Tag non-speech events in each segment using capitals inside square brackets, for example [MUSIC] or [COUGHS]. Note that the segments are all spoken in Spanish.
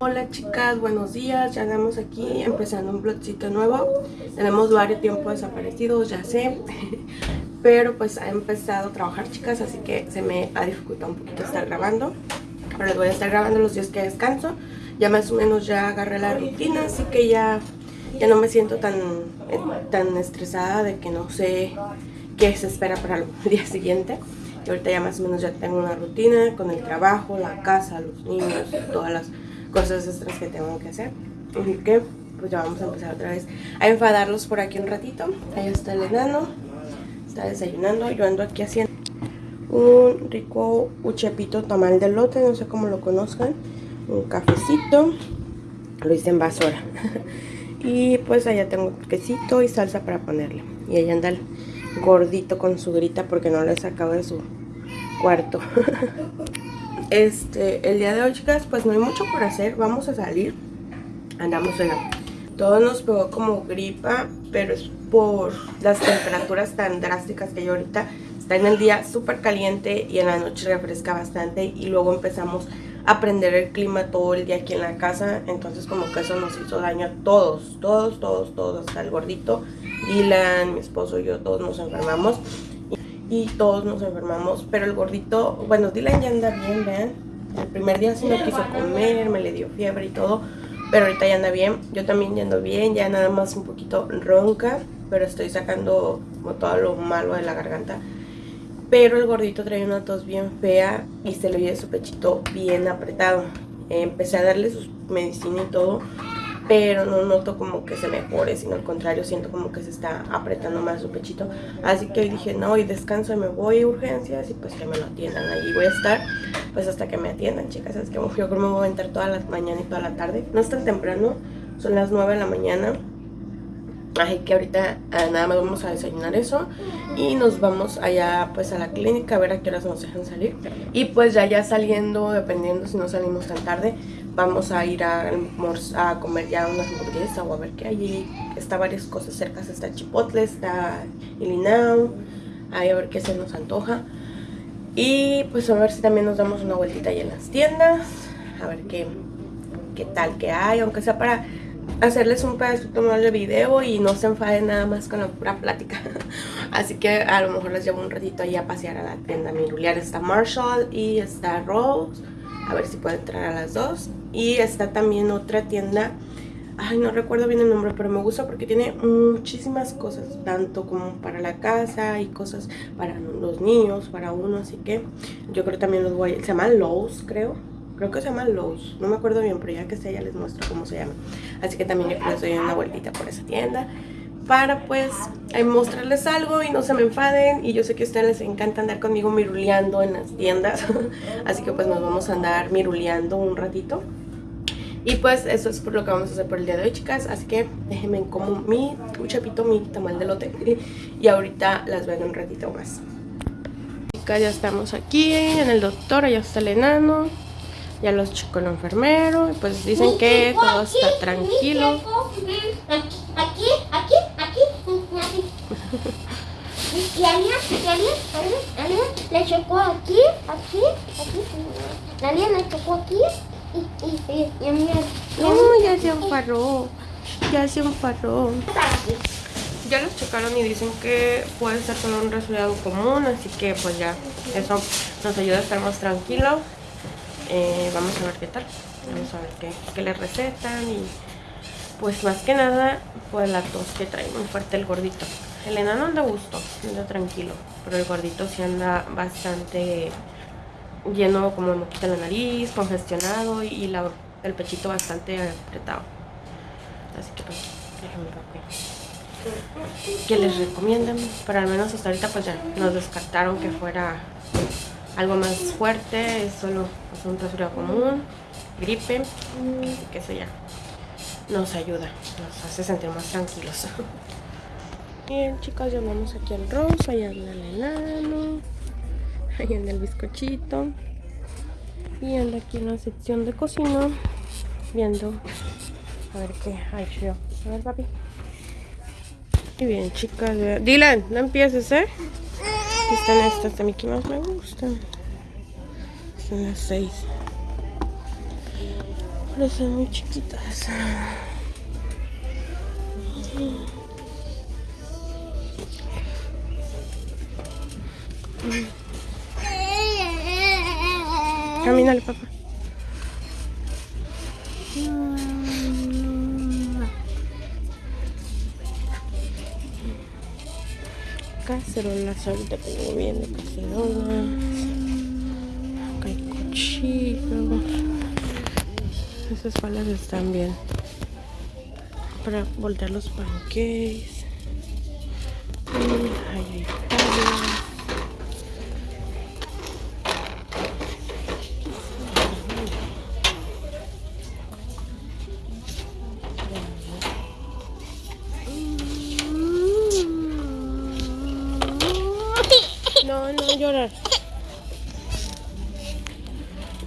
Hola chicas, buenos días, ya andamos aquí empezando un vlogcito nuevo. Tenemos varios tiempos desaparecidos, ya sé. [LAUGHS] Pero pues ha empezado a trabajar chicas, así que se me ha dificultado un poquito estar grabando. Pero les voy a estar grabando los días que descanso. Ya más o menos ya agarré la rutina, así que ya, ya no me siento tan, tan estresada de que no sé qué se espera para el [LAUGHS] día siguiente y ahorita ya más o menos ya tengo una rutina con el trabajo, la casa, los niños, todas las cosas extras que tengo que hacer. Así que pues ya vamos a empezar otra vez a enfadarlos por aquí un ratito. Ahí está el enano, está desayunando. Yo ando aquí haciendo un rico uchepito tamal de lote, no sé cómo lo conozcan. Un cafecito, lo hice en basura. [LAUGHS] y pues allá tengo quesito y salsa para ponerle. Y ahí anda el gordito con su grita porque no lo he sacado de su cuarto. [LAUGHS] Este, el día de hoy, chicas, pues no hay mucho por hacer. Vamos a salir. Andamos en la... Todo nos pegó como gripa, pero es por las temperaturas tan drásticas que hay ahorita. Está en el día súper caliente y en la noche refresca bastante. Y luego empezamos a prender el clima todo el día aquí en la casa. Entonces como que eso nos hizo daño a todos, todos, todos, todos. Hasta el gordito, Dylan, mi esposo y yo, todos nos enfermamos y todos nos enfermamos, pero el gordito, bueno, Dylan ya anda bien, vean, el primer día sí no quiso comer, me le dio fiebre y todo, pero ahorita ya anda bien, yo también ya ando bien, ya nada más un poquito ronca, pero estoy sacando como todo lo malo de la garganta, pero el gordito trae una tos bien fea y se le oye su pechito bien apretado, empecé a darle su medicina y todo, pero no noto como que se mejore, sino al contrario, siento como que se está apretando más su pechito. Así que dije, no, y descanso y me voy a urgencias y pues que me lo atiendan. Ahí voy a estar pues hasta que me atiendan, chicas. Es que yo creo que me voy a entrar toda la mañana y toda la tarde. No es tan temprano, son las 9 de la mañana. Así que ahorita ah, nada más vamos a desayunar eso y nos vamos allá pues a la clínica a ver a qué horas nos dejan salir. Y pues ya ya saliendo, dependiendo si no salimos tan tarde, vamos a ir a, comer ya unas hamburguesas o a ver qué hay. Está varias cosas cerca, está Chipotle, está Ilinao, ahí a ver qué se nos antoja. Y pues a ver si también nos damos una vueltita ahí en las tiendas, a ver qué, qué tal que hay, aunque sea para hacerles un pedacito más de video y no se enfaden nada más con la pura plática. [LAUGHS] Así que a lo mejor les llevo un ratito ahí a pasear a la tienda miruliar. Está Marshall y está Rose. A ver si puedo entrar a las dos. Y está también otra tienda. Ay, no recuerdo bien el nombre, pero me gusta porque tiene muchísimas cosas, tanto como para la casa y cosas para los niños, para uno, así que yo creo también los voy a... Se llama Lowe's, creo. Creo que se llama Lowe's, no me acuerdo bien, pero ya que sé ya les muestro cómo se llama. Así que también les doy una vueltita por esa tienda para pues mostrarles algo y no se me enfaden. Y yo sé que a ustedes les encanta andar conmigo miruleando en las tiendas. [LAUGHS] Así que pues nos vamos a andar miruleando un ratito. Y pues eso es por lo que vamos a hacer por el día de hoy chicas. Así que déjenme como mi chapito, mi tamal de lote [LAUGHS] y ahorita las veo un ratito más. Chicas ya estamos aquí en el doctor, allá está el enano ya los chicos el enfermero pues dicen que todo está tranquilo aquí, aquí y alguien, y alguien, le chocó aquí, aquí, aquí. Alguien le chocó aquí y, y, y, y a mí. No, ya se enfarró. Ya se enfarró. Ya los chocaron y dicen que puede ser solo un resfriado común, así que pues ya eso nos ayuda a estar más tranquilos. Eh, vamos a ver qué tal. Vamos a ver qué, qué le recetan y pues más que nada pues la tos que trae muy fuerte el gordito. El enano anda a gusto, anda tranquilo, pero el gordito sí anda bastante lleno como moquita la nariz, congestionado y el pechito bastante apretado. Así que pues, déjenme ver qué les recomiendan. Pero al menos hasta ahorita pues ya nos descartaron que fuera algo más fuerte, es solo pues, un resfriado común, gripe, así que eso ya nos ayuda, nos hace sentir más tranquilos. [LAUGHS] Bien, chicos, llamamos aquí al Rosa, allá anda el enano, ahí anda el bizcochito. Y anda aquí en la sección de cocina, viendo a ver qué hay yo. A ver, papi. Y bien, chicas. Dylan, no empieces, ¿eh? Aquí están estas de Mickey Mouse, me gustan. Son las seis. Pero son muy chiquitas. Camínale, papá. Cacerolas, ahorita tengo bien de cacerolas. Acá hay cuchillos. Esas palas están bien. Para voltear los pancakes. No, no llorar.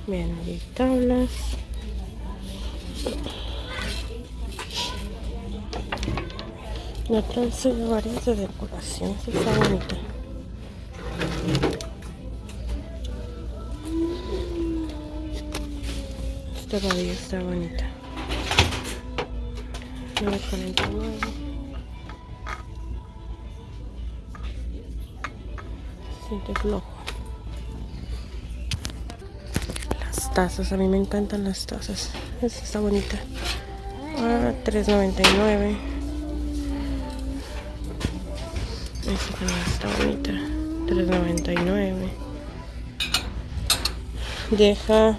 Bien, hay tablas. Me trae varias de decoración. Esta está bonita. Esta varilla está bonita. 949. Flojo. Las tazas, a mí me encantan las tazas. Esta está bonita. Ah, 3.99. Esta también está bonita. 3.99. Deja.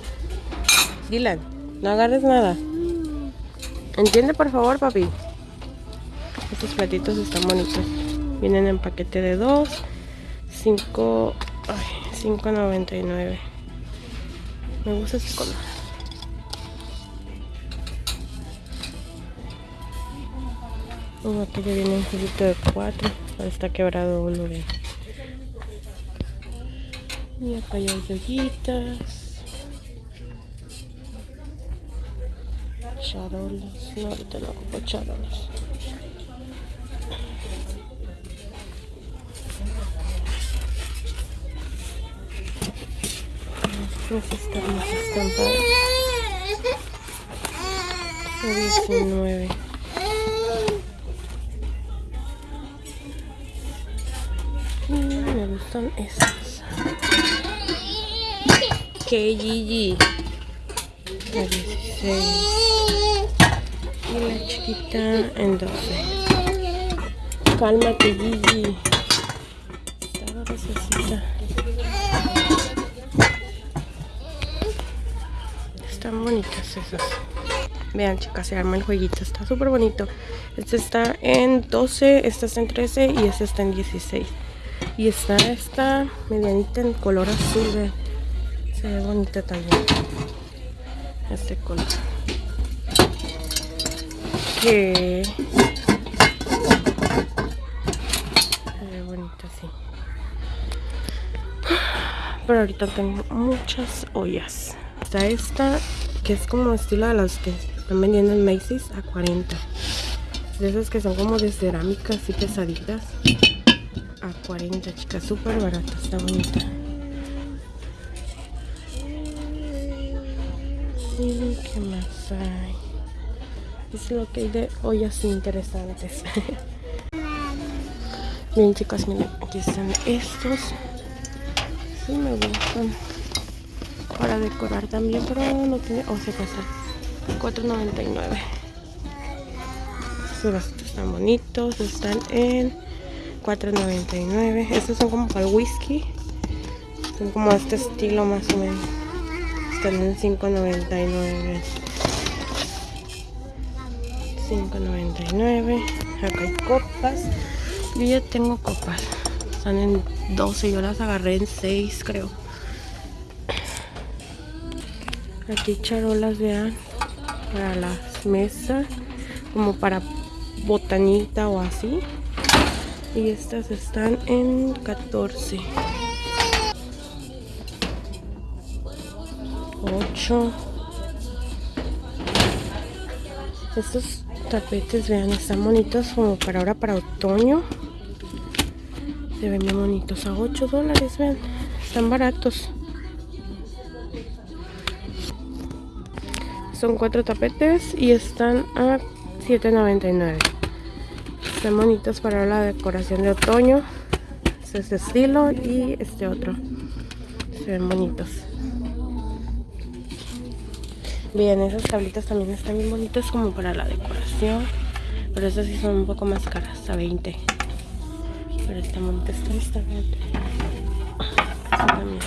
Dylan, no agarres nada. Entiende por favor, papi. Estos platitos están bonitos. Vienen en paquete de 2. 5. 5.99. Me gusta este color. Aquí ya viene un juguito de 4. Está quebrado uno de. Y acá hay yoyitas. charolas. No, ahorita no ocupo charolas. Están para 19. Y me gustan estas. KGG. La 16 y la chiquita en 12. Cálmate, Gigi. Estaba necesita. Bonitas esas. Vean, chicas, se arma el jueguito. Está súper bonito. Este está en 12, este está en 13 y este está en 16. Y está esta medianita en color azul. Se ve bonita también. Este color que se ve bonito así pero ahorita tengo muchas ollas está esta que es como estilo de las que están vendiendo en Macy's a 40 de esas que son como de cerámica así pesaditas a 40 chicas súper barata está bonita y qué más hay es lo que hay de ollas interesantes. [LAUGHS] Bien chicos, miren, aquí están estos. Sí me gustan. Para decorar también, pero no tiene... O se pasa. 4.99. Estos vasitos están bonitos. Están en 4.99. Estos son como para el whisky. Son como este estilo más o menos. Están en 5.99. 5.99 acá hay copas yo ya tengo copas están en 12 yo las agarré en 6 creo aquí charolas vean para las mesas como para botanita o así y estas están en 14 8 estos tapetes, vean, están bonitos como para ahora, para otoño. Se ven bien bonitos, a 8 dólares, vean, están baratos. Son cuatro tapetes y están a 7.99. Están bonitos para la decoración de otoño. Es este estilo y este otro. Se ven bonitos. Bien, esas tablitas también están bien bonitas como para la decoración. Pero esas sí son un poco más caras, a 20. Pero esta bonita esta, esta, esta también.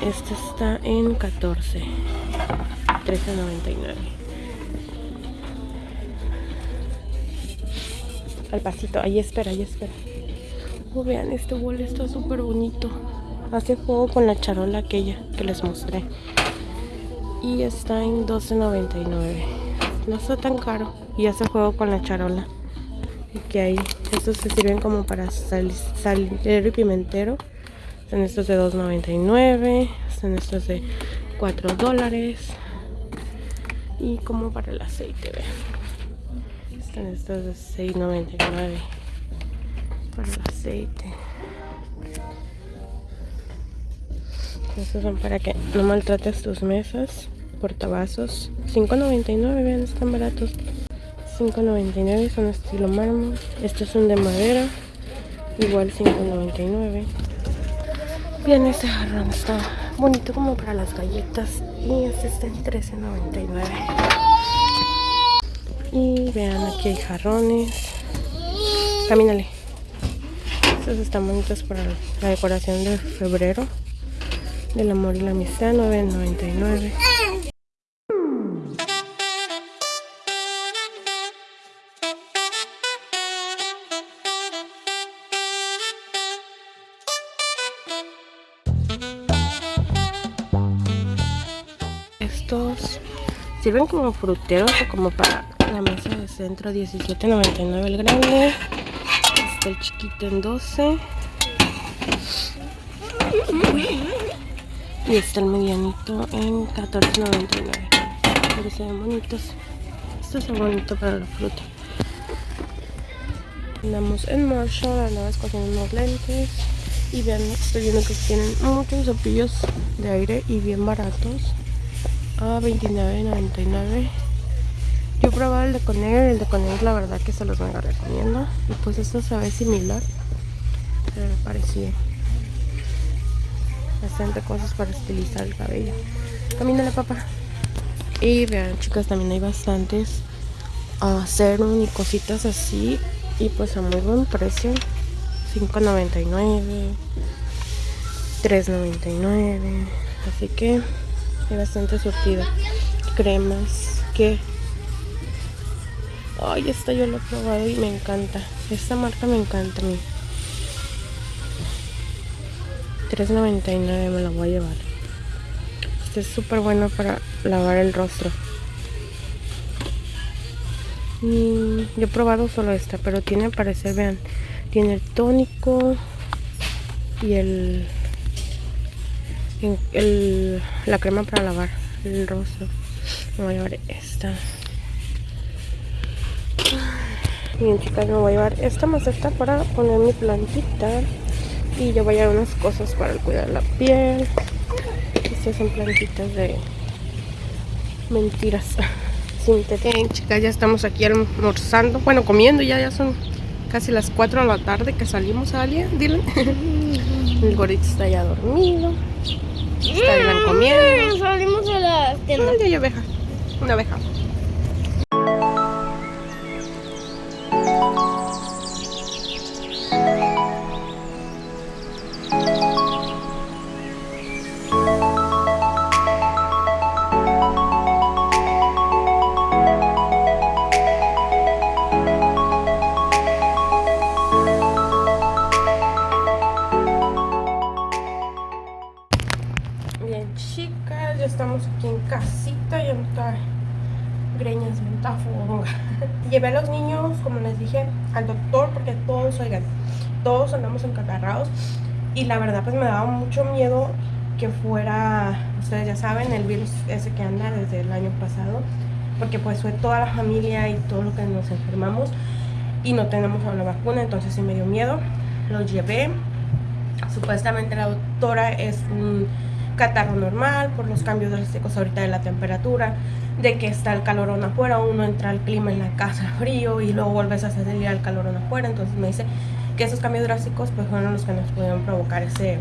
Esta está en 14. 13.99. Al pasito, ahí espera, ahí espera. Oh, vean, este bol está súper bonito. Hace juego con la charola aquella que les mostré y está en 12.99 no está tan caro y hace juego con la charola y que hay estos se sirven como para sal, salero y pimentero están estos de 2.99 están estos de 4 dólares y como para el aceite vean están estos de 6.99 para el aceite. Estos son para que no maltrates tus mesas portavasos. 5.99 vean están baratos. 5.99 son estilo mármol. Estos son de madera igual 5.99 bien este jarrón está bonito como para las galletas y este está en 13.99 y vean aquí hay jarrones. Camínale. Estos están bonitos para la decoración de febrero. Del amor y la amistad 9.99 sirven como fruteros o como para la mesa de centro 17.99 el grande. Este el chiquito en 12 y este el medianito en 14.99 pero se ven bonitos. Esto es bonito para la fruta. Andamos en Marshall andaba escogiendo unos lentes. Y vean estoy viendo que tienen muchos cepillos de aire y bien baratos a $29.99 yo he probado el de Conair el de Conair la verdad que se los mega recomiendo. Y pues esto se ve similar pero me parecía bastante cosas para estilizar el cabello. Camínale papá. Y vean chicas también hay bastantes a serum y cositas así. Y pues a muy buen precio. $5.99 $3.99 así que bastante surtida. Cremas que... Ay, esta yo lo he probado y me encanta. Esta marca me encanta a mí. 3.99 me la voy a llevar. Este es súper bueno para lavar el rostro. Y yo he probado solo esta, pero tiene parecer, vean, tiene el tónico y el el, la crema para lavar el rostro. Me voy a llevar esta. Bien chicas, me voy a llevar esta maceta para poner mi plantita. Y yo voy a llevar unas cosas para cuidar la piel. Estas son plantitas de mentiras [LAUGHS] Bien chicas, ya estamos aquí almorzando. Bueno, comiendo ya, ya son casi las 4 de la tarde que salimos a alguien. Dile. [LAUGHS] El gorito está ya dormido. Está comiendo. Salimos a la tienda. Ay, hay oveja. Una oveja. [LAUGHS] Llevé a los niños, como les dije, al doctor porque todos, oigan, todos andamos encatarrados y la verdad pues me daba mucho miedo que fuera, ustedes ya saben, el virus ese que anda desde el año pasado, porque pues fue toda la familia y todo lo que nos enfermamos y no tenemos la vacuna, entonces sí me dio miedo. Los llevé. Supuestamente la doctora es un catarro normal por los cambios drásticos ahorita de la temperatura, de que está el calorón afuera, uno entra al clima en la casa [LAUGHS] frío y luego vuelves a salir al calorón afuera, entonces me dice que esos cambios drásticos pues fueron los que nos pudieron provocar ese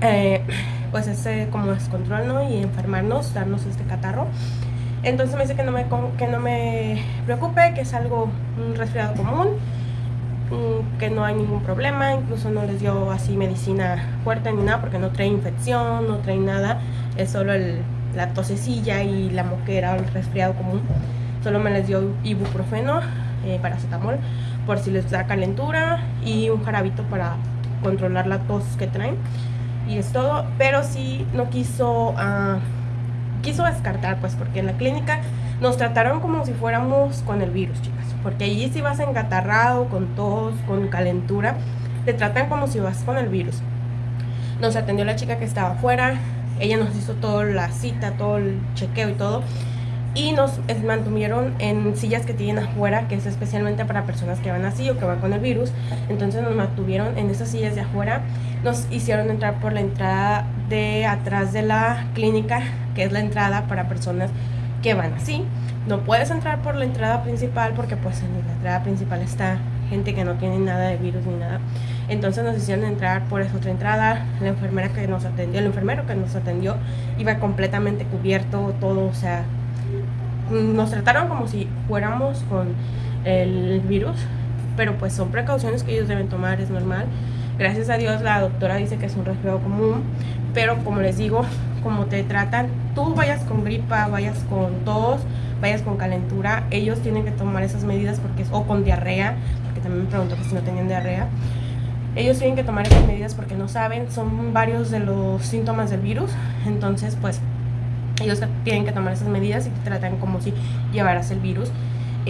eh, [CLEARS THROAT] pues ese como descontrol ¿no? y enfermarnos, darnos este catarro. Entonces me dice que no me, que no me preocupe, que es algo, un resfriado común, que no hay ningún problema, incluso no les dio así medicina fuerte ni nada porque no trae infección, no trae nada, es solo el, la tosecilla y la moquera o el resfriado común. Solo me les dio ibuprofeno, eh, paracetamol, por si les da calentura y un jarabito para controlar la tos que traen y es todo, pero sí no quiso, uh, quiso descartar, pues porque en la clínica nos trataron como si fuéramos con el virus, chicas, porque allí si vas engatarrado, con tos, con calentura, te tratan como si vas con el virus. Nos atendió la chica que estaba afuera, ella nos hizo toda la cita, todo el chequeo y todo, y nos mantuvieron en sillas que tienen afuera, que es especialmente para personas que van así o que van con el virus. Entonces nos mantuvieron en esas sillas de afuera, nos hicieron entrar por la entrada de atrás de la clínica, que es la entrada para personas que van así. No puedes entrar por la entrada principal porque pues en la entrada principal está gente que no tiene nada de virus ni nada. Entonces nos hicieron entrar por esa otra entrada. La enfermera que nos atendió, el enfermero que nos atendió iba completamente cubierto, todo, o sea, nos trataron como si fuéramos con el virus, pero pues son precauciones que ellos deben tomar, es normal. Gracias a Dios la doctora dice que es un resfriado común, pero como les digo, como te tratan, tú vayas con gripa, vayas con tos, vayas con calentura, ellos tienen que tomar esas medidas porque o con diarrea, porque también me preguntó que si no tenían diarrea. Ellos tienen que tomar esas medidas porque no saben, son varios de los síntomas del virus, entonces pues ellos tienen que tomar esas medidas y tratan como si llevaras el virus.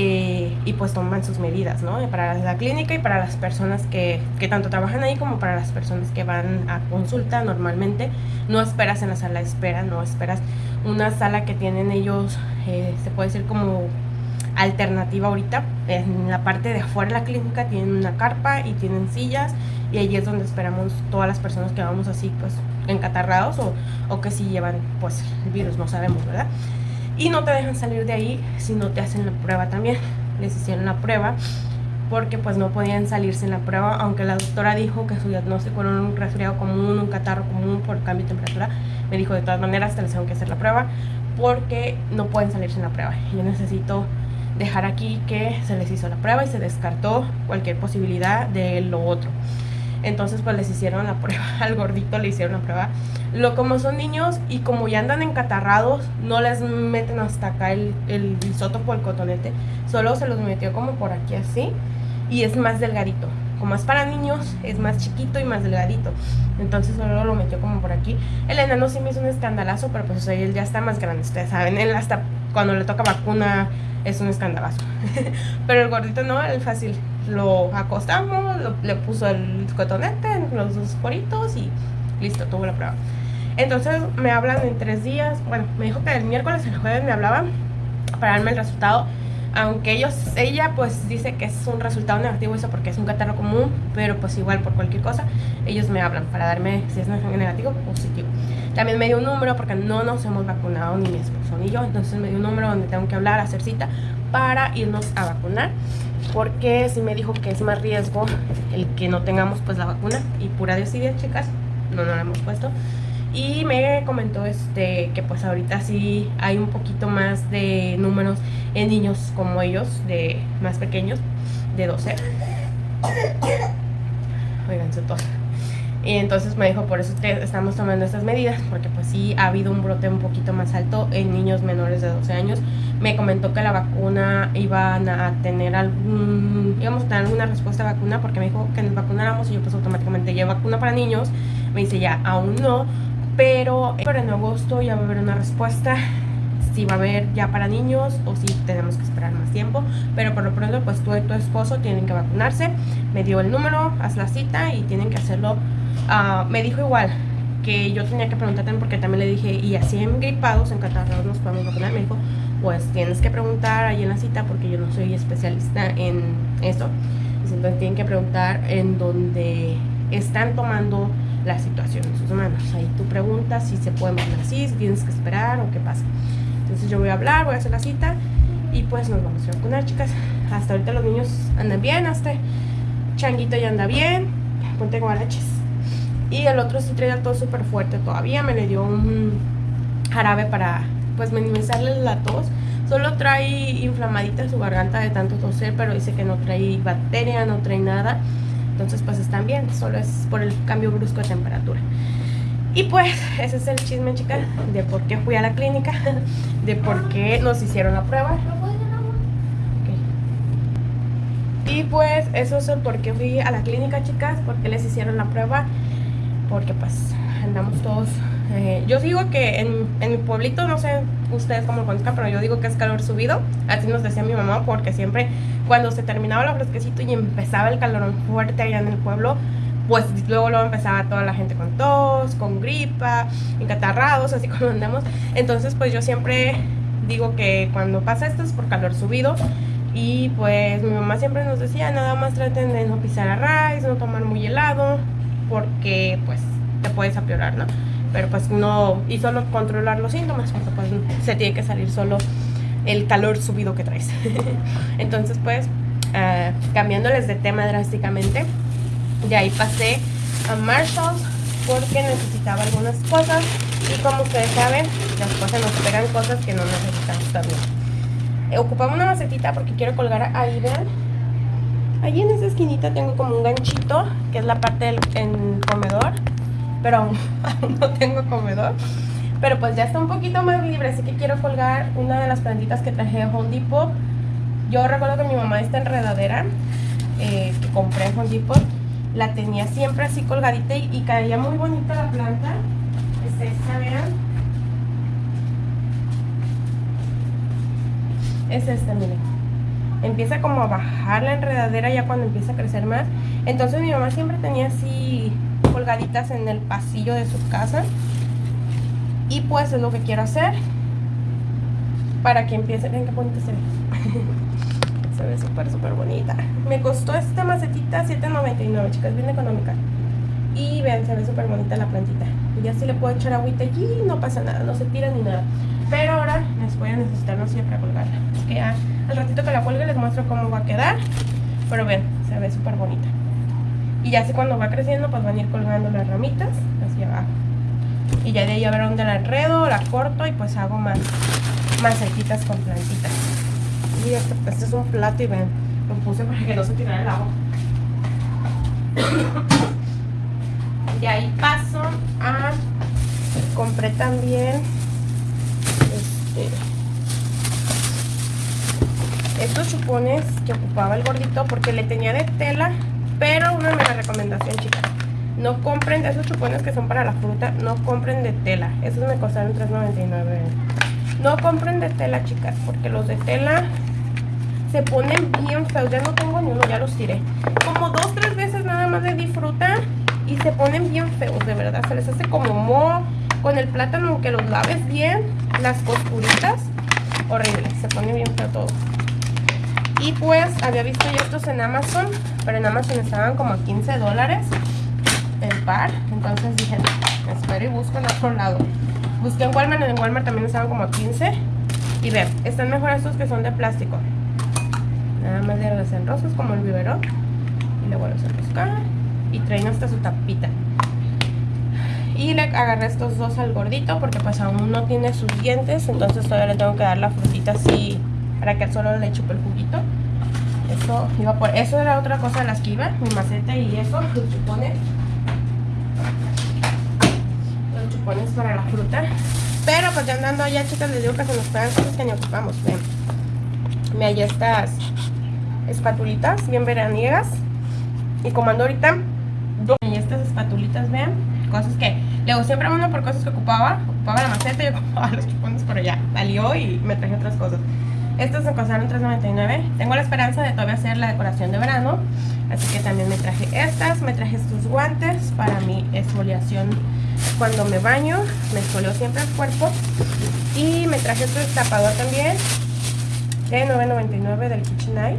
Eh, y pues toman sus medidas, ¿no? Para la clínica y para las personas que, que, tanto trabajan ahí como para las personas que van a consulta normalmente. No esperas en la sala de espera, no esperas una sala que tienen ellos, eh, se puede decir como alternativa ahorita. En la parte de afuera de la clínica tienen una carpa y tienen sillas y allí es donde esperamos todas las personas que vamos así pues encatarrados o, o que si llevan pues el virus, no sabemos, ¿verdad? Y no te dejan salir de ahí si no te hacen la prueba también. Les hicieron la prueba porque pues no podían salirse en la prueba, aunque la doctora dijo que su diagnóstico era un resfriado común, un catarro común por cambio de temperatura, me dijo de todas maneras te les tengo que hacer la prueba porque no pueden salirse en la prueba. Yo necesito dejar aquí que se les hizo la prueba y se descartó cualquier posibilidad de lo otro. Entonces pues les hicieron la prueba, [LAUGHS] al gordito le hicieron la prueba. Lo como son niños y como ya andan encatarrados, no les meten hasta acá el, el isótopo, el cotonete. Solo se los metió como por aquí así y es más delgadito. Como es para niños, es más chiquito y más delgadito. Entonces solo lo metió como por aquí. El enano sí me hizo un escandalazo, pero pues él ya está más grande, ustedes saben. Él hasta cuando le toca vacuna es un escandalazo. [LAUGHS] pero el gordito no, el fácil lo acostamos, le puso el cotonete los dos poritos y listo, tuvo la prueba. Entonces me hablan en tres días, bueno, me dijo que el miércoles, el jueves me hablaban para darme el resultado. Aunque ellos, ella pues dice que es un resultado negativo eso porque es un catarro común, pero pues igual por cualquier cosa, ellos me hablan para darme si es negativo o positivo. También me dio un número porque no nos hemos vacunado ni mi esposo ni yo, entonces me dio un número donde tengo que hablar, hacer cita para irnos a vacunar porque si me dijo que es más riesgo el que no tengamos pues la vacuna. Y pura desidia chicas no nos la hemos puesto. Y me comentó este que pues ahorita sí hay un poquito más de números en niños como ellos de más pequeños de 12 oigan su tos y entonces me dijo, por eso estamos tomando estas medidas, porque pues sí ha habido un brote un poquito más alto en niños menores de 12 años. Me comentó que la vacuna iban a tener algún, íbamos a tener alguna respuesta a vacuna, porque me dijo que nos vacunáramos y yo pues automáticamente ya vacuna para niños. Me dice ya, aún no, pero, pero en agosto ya va a haber una respuesta si va a haber ya para niños o si tenemos que esperar más tiempo. Pero por lo pronto, pues tú y tu esposo tienen que vacunarse. Me dio el número, haz la cita y tienen que hacerlo Ah, me dijo igual que yo tenía que preguntar también porque también le dije, y así en gripados, en catarrados nos podemos vacunar. Me dijo, pues tienes que preguntar ahí en la cita porque yo no soy especialista en eso. Entonces tienen que preguntar en donde están tomando la situación en sus manos. Ahí tú preguntas si se puede vacunar así, si tienes que esperar o qué pasa. Entonces yo voy a hablar, voy a hacer la cita y pues nos vamos a vacunar, chicas. Hasta ahorita los niños andan bien, hasta Changuito ya anda bien, ponte guaraches. Y el otro todo súper fuerte todavía, me le dio un jarabe para pues minimizarle la tos. Solo trae inflamadita su garganta de tanto toser, pero dice que no trae bacteria, no trae nada. Entonces pues están bien, solo es por el cambio brusco de temperatura. Y pues ese es el chisme, chicas, de por qué fui a la clínica, [LAUGHS] de por qué nos hicieron la prueba. Y pues eso es el por qué fui a la clínica, chicas, porque les hicieron la prueba, porque pues andamos todos eh, yo digo que en, en, mi pueblito, no sé ustedes cómo lo conozcan, pero yo digo que es calor subido. Así nos decía mi mamá, porque siempre cuando se terminaba el fresquecito y empezaba el calor fuerte allá en el pueblo, pues luego luego empezaba toda la gente con tos, con gripa, encatarrados, así [LAUGHS] como andamos. Entonces pues yo siempre digo que cuando pasa esto es por calor subido. Y pues mi mamá siempre nos decía, nada más traten de no pisar a raíz, no tomar muy helado, porque pues te puedes apiorar, ¿no? pero pues no, y solo controlar los síntomas, porque pues se tiene que salir solo el calor subido que traes. [LAUGHS] Entonces pues, uh, cambiándoles de tema drásticamente, de ahí pasé a Marshalls porque necesitaba algunas cosas y como ustedes saben, las cosas nos pegan cosas que no necesitamos también. Ocupaba una macetita porque quiero colgar ahí, vean. Allí en esa esquinita tengo como un ganchito, que es la parte del comedor pero [LAUGHS] aún, no tengo comedor. Pero pues ya está un poquito más libre, así que quiero colgar una de las plantitas que traje de Home Depot. Yo recuerdo que mi mamá esta enredadera eh, que compré en Home Depot la tenía siempre así colgadita y, caía muy bonita la planta. Es esta, vean. Es esta, miren. Empieza como a bajar la enredadera ya cuando empieza a crecer más. Entonces mi mamá siempre tenía así colgaditas en el pasillo de su casa. Y pues es lo que quiero hacer para que empiece. Ven qué bonita se ve. [LAUGHS] se ve súper, súper bonita. Me costó esta macetita 7.99, chicas, bien económica. Y vean, se ve súper bonita la plantita. Y ya si le puedo echar agüita allí, no pasa nada, no se tira ni nada. Pero ahora les voy a necesitar, no sé, para colgarla. Así que ya, al ratito que la cuelgue les muestro cómo va a quedar. Pero ven, se ve súper bonita. Y ya así cuando va creciendo, pues van a ir colgando las ramitas hacia abajo. Y ya de ahí a ver dónde la enredo, la corto y pues hago más macetitas con plantitas. Y este, este, es un plato y ven, lo puse para que no se tirara el agua. [COUGHS] y ahí paso a... Compré también... Estos chupones que ocupaba el gordito porque le tenía de tela pero una mega recomendación, chicas. No compren esos chupones que son para la fruta, no compren de tela. Esos me costaron $3.99. No compren de tela, chicas, porque los de tela se ponen bien feos. Ya no tengo ni uno, ya los tiré. Como dos, tres veces nada más de disfrutar y se ponen bien feos, de verdad. Se les hace como moho con el plátano, aunque los laves bien, las costuritas, horrible. Se pone bien feo todo. Y pues había visto yo estos en Amazon, pero en Amazon estaban como a 15 dólares el par. Entonces dije, espero y busco en otro lado. Busqué en Walmart, en Walmart también estaban como a 15. Y ven, están mejor estos que son de plástico. Nada más de los enrosas como el biberón. Y vuelves a enroscar. Y traen hasta su tapita. Y le agarré estos dos al gordito porque pues aún no tiene sus dientes. Entonces todavía le tengo que dar la frutita así para que solo le chupe el juguito. Eso iba por eso era otra cosa de las que iba, mi maceta y eso, los chupones. Los chupones para la fruta. Pero pues ya andando allá, chicas, les digo que se nos pegan cosas que ni ocupamos. Ven. Me hallé estas espatulitas bien veraniegas. Y como ando ahorita, y estas espatulitas, vean, cosas que luego siempre ando por cosas que ocupaba. Ocupaba la maceta y ocupaba [LAUGHS] los chupones, pero ya salió y me traje otras cosas. Estos me costaron $3.99. Tengo la esperanza de todavía hacer la decoración de verano. Así que también me traje estas. Me traje estos guantes para mi exfoliación cuando me baño. Me exfolio siempre el cuerpo. Y me traje este destapador también de $9.99 del KitchenAid.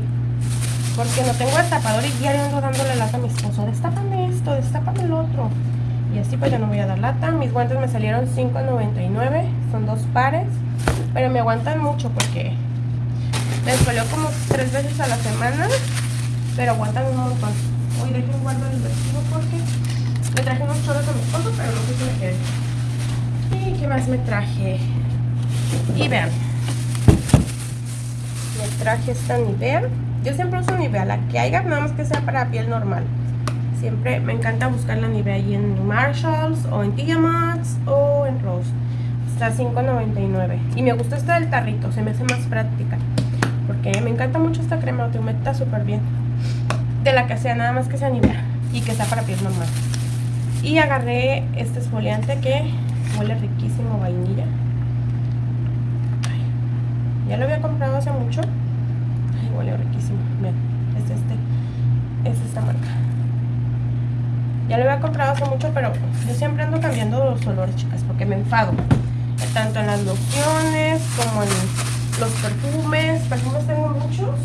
Porque no tengo destapador y diario ando dándole lata a mi esposo. Destápame esto, destápame el otro. Y así pues ya no voy a dar lata. Mis guantes me salieron $5.99. Son dos pares. Pero me aguantan mucho porque les folio como tres veces a la semana. Pero aguantan un montón. Hoy dejen guardo el vestido porque me traje unos choros a mi esposo, pero no sé si me queden. ¿Y qué más me traje? Y vean. Me traje esta Nivea. Yo siempre uso Nivea, la que haya, nada más que sea para piel normal. Siempre me encanta buscar la Nivea ahí en Marshalls o en Maxx o en Rose. Está $5.99. Y me gusta esta del tarrito, se me hace más práctica. Porque me encanta mucho esta crema, te humecta súper bien. De la que sea, nada más que sea Nivea. Y que sea para piel normal. Y agarré este esfoliante que huele riquísimo, vainilla. ya lo había comprado hace mucho. Ay, huele riquísimo. Es este. Es esta marca. Ya lo había comprado hace mucho, pero yo siempre ando cambiando los olores, chicas, porque me enfado. Tanto en las lociones como en los perfumes. Perfumes tengo muchos.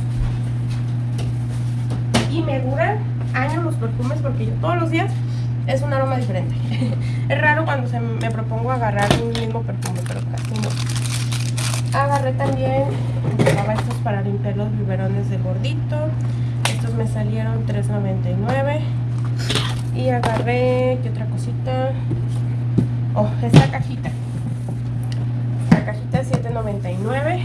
Y me duran años los perfumes porque yo todos los días es un aroma diferente. [LAUGHS] es raro cuando se me propongo agarrar un mismo perfume, pero casi no. Agarré también estos para limpiar los biberones de gordito. Estos me salieron $3.99. Y agarré, ¿qué otra cosita? Oh, esta cajita. Esta cajita es $7.99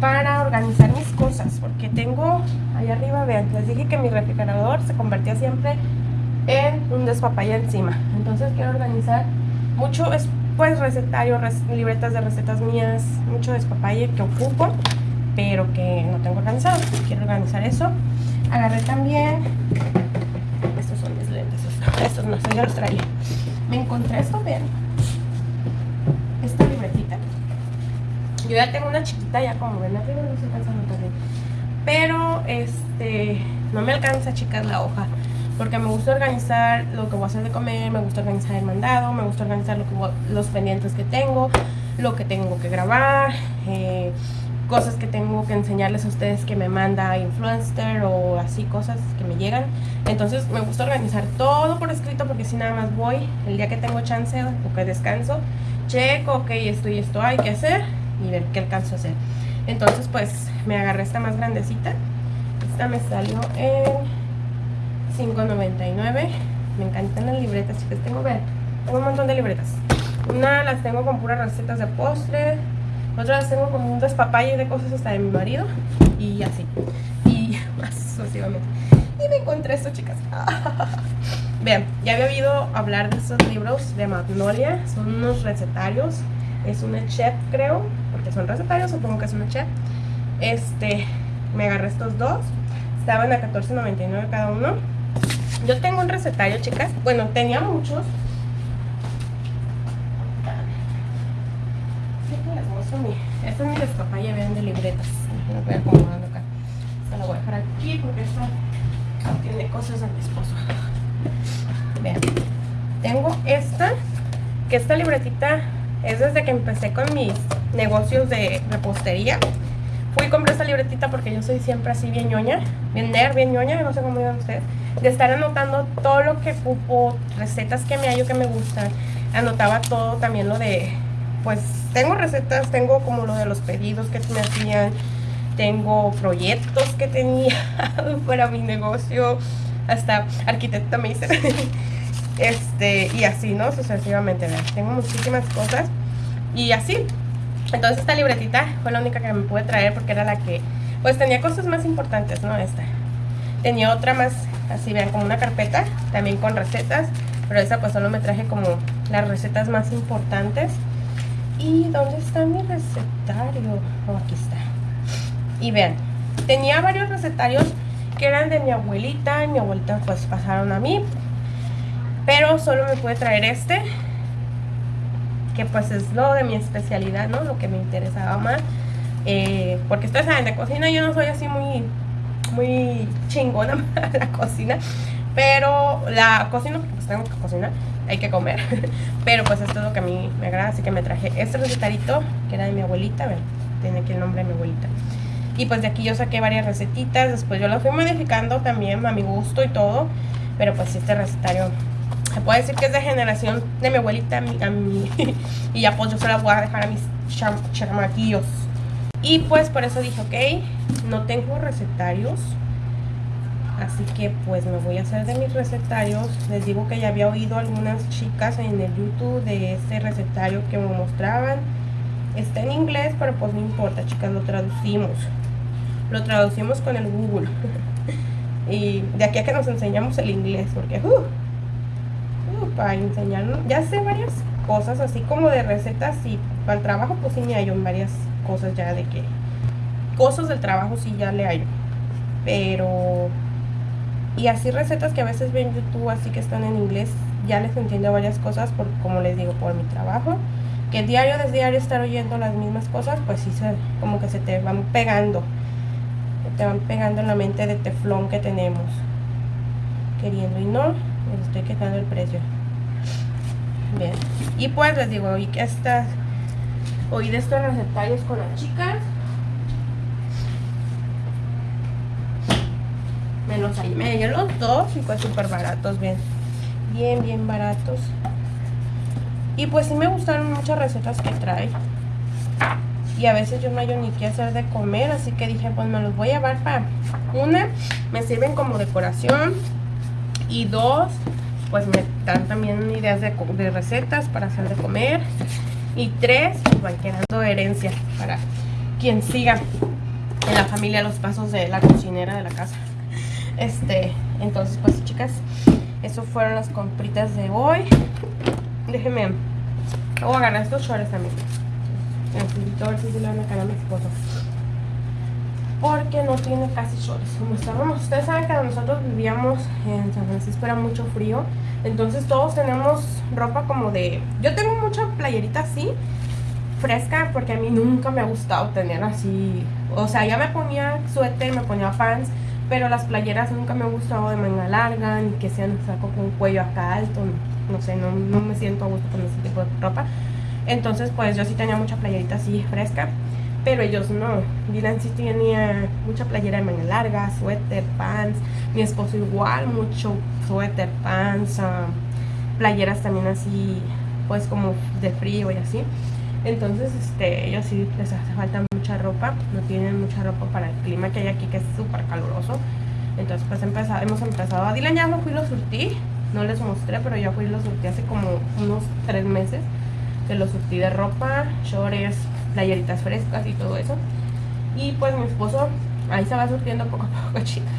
para organizar mis cosas. Porque tengo, ahí arriba, vean, les dije que mi refrigerador se convertía siempre en un despapalle encima. Entonces quiero organizar mucho, es pues recetario, libretas de recetas mías, mucho despapalle que ocupo, pero que no tengo organizado. Quiero organizar eso. Agarré también, estos son mis lentes, estos no, ya los traía. Me encontré esto, vean, esta libretita. Yo ya tengo una chiquita, ya como ven arriba, no se alcanza a notar bien. Pero, este, no me alcanza, chicas, la hoja porque me gusta organizar lo que voy a hacer de comer, me gusta organizar el mandado, me gusta organizar lo que los pendientes que tengo, lo que tengo que grabar, eh, cosas que tengo que enseñarles a ustedes que me manda Influencer o así cosas que me llegan. Entonces me gusta organizar todo por escrito porque si nada más voy el día que tengo chance o que descanso, checo, ok, esto y esto hay que hacer y ver qué alcanzo a hacer. Entonces pues me agarré esta más grandecita. Esta me salió en $5.99. Me encantan las libretas, chicas. Tengo, vean, tengo un montón de libretas. Una las tengo con puras recetas de postre. Otras las tengo con un despapalle de cosas hasta de mi marido. Y así. Y [LAUGHS] más sucesivamente. Y me encontré esto, chicas. [LAUGHS] Vean, ya había oído hablar de estos libros de Magnolia. Son unos recetarios. Es una chef, creo. Porque son recetarios, supongo que es una chef. Este, me agarré estos dos. Estaban a $14.99 cada uno. Yo tengo un recetario, chicas. Bueno, tenía muchos. les muestro Esta es mi despapaya, vean, de libretas. La voy acomodando acá. Esta la voy a dejar aquí porque esta tiene cosas de mi esposo. Vean. Tengo esta, que esta libretita es desde que empecé con mis negocios de repostería. Fui y compré esta libretita porque yo soy siempre así bien ñoña, bien nerd, bien ñoña, no sé cómo digan ustedes de estar anotando todo lo que ocupo, recetas que me hallo que me gustan. Anotaba todo también lo de, pues tengo recetas, tengo como lo de los pedidos que me hacían, tengo proyectos que tenía [LAUGHS] para mi negocio, hasta arquitecta me hice. [LAUGHS] este, y así, ¿no? Sucesivamente, tengo muchísimas cosas y así. Entonces esta libretita fue la única que me pude traer porque era la que, pues tenía cosas más importantes, ¿no? Esta. Tenía otra más así vean como una carpeta también con recetas pero esa pues solo me traje como las recetas más importantes y ¿dónde está mi recetario? Oh, aquí está y vean, tenía varios recetarios que eran de mi abuelita y mi abuelita pues pasaron a mí pero solo me pude traer este que pues es lo de mi especialidad, ¿no? Lo que me interesaba más Eh, porque ustedes saben, de cocina yo no soy así muy, muy chingona [LAUGHS] la cocina. Pero la cocina, pues tengo que cocinar, hay que comer. [LAUGHS] Pero pues esto es lo que a mí me agrada, así que me traje este recetarito que era de mi abuelita, ven, tiene aquí el nombre de mi abuelita. Y pues de aquí yo saqué varias recetitas, después yo lo fui modificando también a mi gusto y todo. Pero pues este recetario se puede decir que es de generación de mi abuelita a mí, [LAUGHS] y ya pues yo se la voy a dejar a mis chamaquillos. Y pues por eso dije, ok, no tengo recetarios. Así que pues me voy a hacer de mis recetarios. Les digo que ya había oído algunas chicas en el YouTube de este recetario que me mostraban. Está en inglés, pero pues no importa, chicas, lo traducimos. Lo traducimos con el Google. [LAUGHS] y de aquí a que nos enseñamos el inglés, porque uh, uh, para enseñarnos, ya sé varias cosas, así como de recetas y para el trabajo, pues sí me hallo en varias cosas ya de que cosas del trabajo sí ya le hallo. Pero y así recetas que a veces ven en YouTube así que están en inglés, ya les entiendo varias cosas por como les digo por mi trabajo que diario desde diario estar oyendo las mismas cosas, pues sí, se, como que se te van pegando. Te van pegando en la mente de teflón que tenemos. Queriendo y no, les estoy quitando el precio. Bien. Y pues les digo, hoy que estas, hoy de estos recetarios con las chicas. Los me los dos y pues súper baratos, bien. Bien, bien baratos. Y pues sí me gustaron muchas recetas que trae. Y a veces yo no hay ni qué hacer de comer, así que dije, pues me los voy a llevar para... Una, me sirven como decoración. Y dos, pues me dan también ideas de, recetas para hacer de comer. Y tres, pues van quedando herencia para quien siga en la familia los pasos de la cocinera de la casa. Este, entonces pues chicas, eso fueron las compritas de hoy. Déjenme. Voy a agarrar estos shorts también. Necesito ver si se le van a caer a mi. Porque no tiene casi shorts. Como estábamos, ustedes saben que nosotros vivíamos en San Francisco, era mucho frío. Entonces todos tenemos ropa como de... Yo tengo mucha playerita así, fresca, porque a mí nunca me ha gustado tener así... O sea, ya me ponía suéter, me ponía pants, pero las playeras nunca me han gustado de manga larga, ni que sean saco con cuello acá alto no sé, no, me siento a gusto con ese tipo de ropa. Entonces, pues yo sí tenía mucha playerita así fresca, pero ellos no. Dylan sí tenía mucha playera de manga larga, suéter, pants. Mi esposo igual, mucho suéter, pants, ah, playeras también así, pues como de frío y así. Entonces, este, ellos sí les hace falta mucha ropa, no tienen mucha ropa para el clima que hay aquí, que es súper caluroso. Entonces, pues empezado, hemos empezado. A Dylan ya lo fui lo surtí, no les mostré, pero ya fui y lo surtí hace como unos tres meses. Que lo surtí de ropa, shorts, playeritas frescas y todo eso. Y pues mi esposo ahí se va surtiendo poco a poco, [LAUGHS] chicas.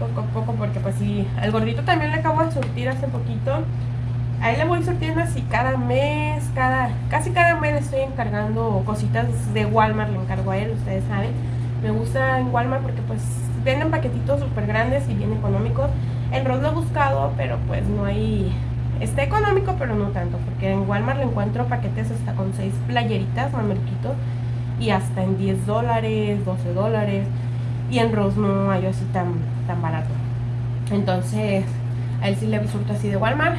poco a poco, porque pues sí, al gordito también le acabo de surtir hace poquito. Ahí le voy surtiendo así cada mes, cada casi cada mes le estoy encargando cositas de Walmart, le encargo a él, ustedes saben. Me gusta en Walmart porque pues venden paquetitos súper grandes y bien económicos. En Ross lo he buscado, pero pues no hay... Está económico, pero no tanto, porque en Walmart le encuentro paquetes hasta con 6 playeritas, mamerquito, y hasta en 10 dólares, 12 dólares, y en Ross no hay así tan, tan barato. Entonces, a él sí le surto así de Walmart,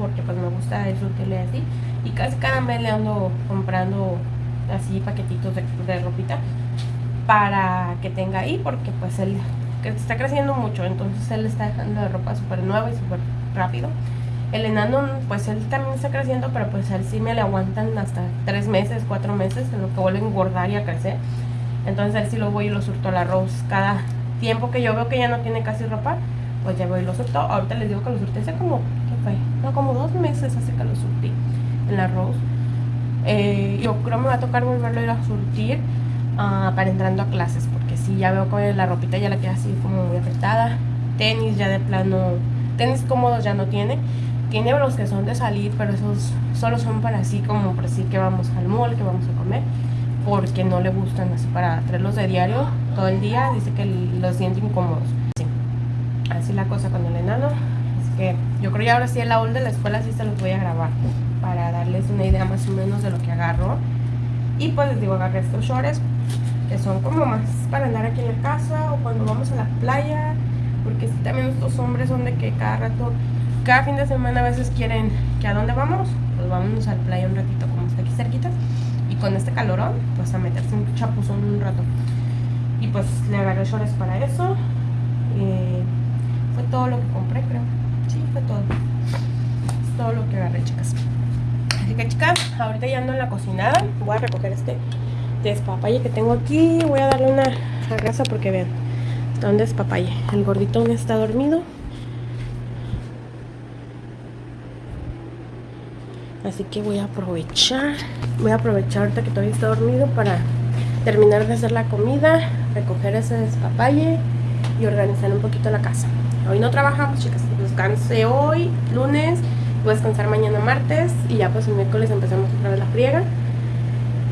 porque pues me gusta surtirle así, y casi cada mes le ando comprando así paquetitos de, de ropita para que tenga ahí, porque pues él está creciendo mucho, entonces él está dejando la ropa súper nueva y súper rápido. El enano, pues él también está creciendo, pero pues él sí me le aguantan hasta tres meses, cuatro meses, en lo que vuelve a engordar y a crecer. Entonces él sí lo voy y lo surto al arroz. Cada tiempo que yo veo que ya no tiene casi ropa, pues ya voy y lo surto. Ahorita les digo que lo surtí hace como, ¿qué fue? No, como dos meses hace que lo surtí el arroz. Eh, yo creo me va a tocar volverlo a ir a surtir uh, para entrando a clases, porque si ya veo que la ropita ya la queda así como muy afectada. Tenis ya de plano, tenis cómodos ya no tiene. Tiene los que son de salir, pero esos solo son para así como por así que vamos al mall, que vamos a comer, porque no le gustan así para traerlos de diario todo el día. Dice que los siente incómodos. Así la cosa con el enano. Yo creo que ahora sí el aula de la escuela sí se los voy a grabar para darles una idea más o menos de lo que agarro. Y pues les digo, agarré estos shorts que son como más para andar aquí en la casa o cuando vamos a la playa, porque si también estos hombres son de que cada rato, cada fin de semana a veces quieren que a dónde vamos, pues vámonos a la playa un ratito como está aquí cerquita y con este calorón, pues a meterse un chapuzón un rato. Y pues le agarré shorts para eso. Eh, fue todo lo que compré, creo. Sí, fue todo. Es todo lo que agarré, chicas. Así que, chicas, ahorita ya ando en la cocinada. Voy a recoger este despapalle que tengo aquí. Voy a darle una grasa porque vean, está un despapalle. El gordito aún está dormido. Así que voy a aprovechar, voy a aprovechar ahorita que todavía está dormido para terminar de hacer la comida, recoger ese despapalle y organizar un poquito la casa. Hoy no trabajamos, chicas. Descansé hoy, lunes, voy a descansar mañana martes y ya pues el miércoles empezamos otra vez la friega.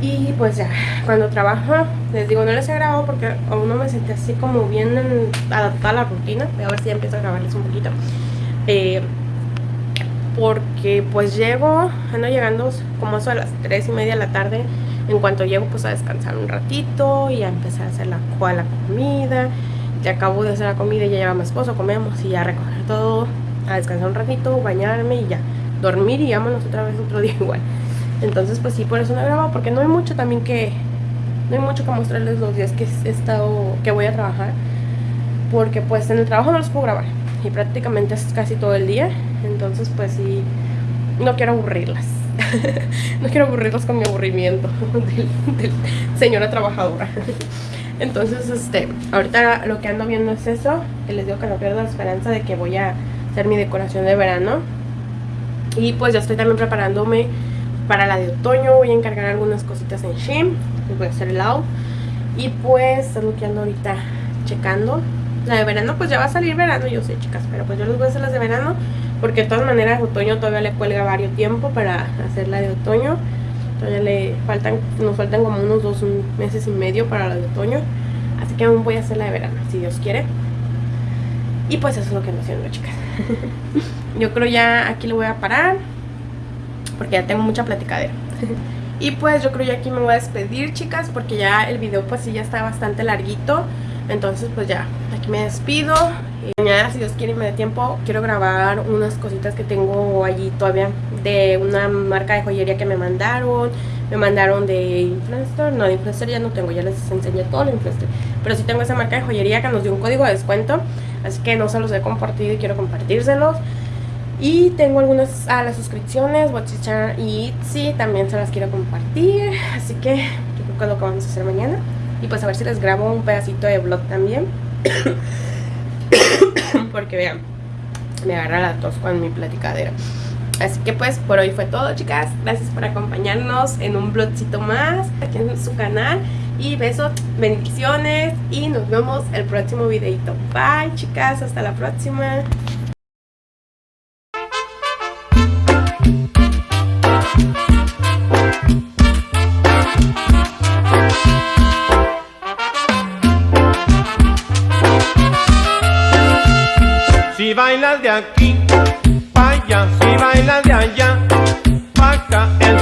Y pues ya, cuando trabajo, les digo, no les he grabado porque aún no me senté así como bien adaptada a la rutina. Voy a ver si ya empiezo a grabarles un poquito. Eh, porque pues llego, ando llegando como eso a las 3 y media de la tarde. En cuanto llego pues a descansar un ratito y a empezar a hacer la, la comida. Ya acabo de hacer la comida y ya lleva mi esposo, comemos y ya recoger todo, a descansar un ratito, bañarme y ya dormir y vámonos otra vez otro [LAUGHS] día igual. Entonces pues sí, por eso no he grabado, porque no hay mucho también que, no hay mucho que mostrarles los días que he estado, que voy a trabajar. Porque pues en el trabajo no los puedo grabar y prácticamente es casi todo el día. Entonces, pues sí, no quiero aburrirlas. [LAUGHS] no quiero aburrirlas con mi aburrimiento [LAUGHS] de, señora trabajadora. Entonces, este, ahorita lo que ando viendo es eso. Que les digo que no pierdo la esperanza de que voy a hacer mi decoración de verano. Y pues ya estoy también preparándome para la de otoño. Voy a encargar algunas cositas en Shein. Les voy a hacer el out. Y pues es lo ahorita checando. La de verano, pues ya va a salir verano, yo sé, chicas. Pero pues yo les voy a hacer las de verano. Porque de todas maneras otoño todavía le cuelga varios tiempo para hacer la de otoño. Todavía le faltan, nos faltan como unos dos meses y medio para la de otoño. Así que aún voy a hacer la de verano, si Dios quiere. Y pues eso es lo que ando haciendo, chicas. [LAUGHS] Yo creo ya aquí lo voy a parar. Porque ya tengo mucha platicadera. [LAUGHS] y pues yo creo ya aquí me voy a despedir, chicas. Porque ya el video pues sí ya está bastante larguito. Entonces pues ya, aquí me despido. Y mañana, si Dios quiere y me dé tiempo, quiero grabar unas cositas que tengo allí todavía de una marca de joyería que me mandaron. Me mandaron de Influencer, no, de Influencer ya no tengo, ya les enseñé todo lo Influencer. Pero sí tengo esa marca de joyería que nos dio un código de descuento. Así que no se los he compartido y quiero compartírselos. Y tengo algunas a las suscripciones, Watchichan y Etsy, también se las quiero compartir. Así que yo creo que es lo que vamos a hacer mañana. Y pues a ver si les grabo un pedacito de vlog también. [COUGHS] Porque vean, me agarra la tos con mi platicadera. Así que pues por hoy fue todo chicas. Gracias por acompañarnos en un vlogcito más aquí en su canal. Y besos, bendiciones y nos vemos el próximo videito. Bye chicas, hasta la próxima. Si bailas de aquí, acá el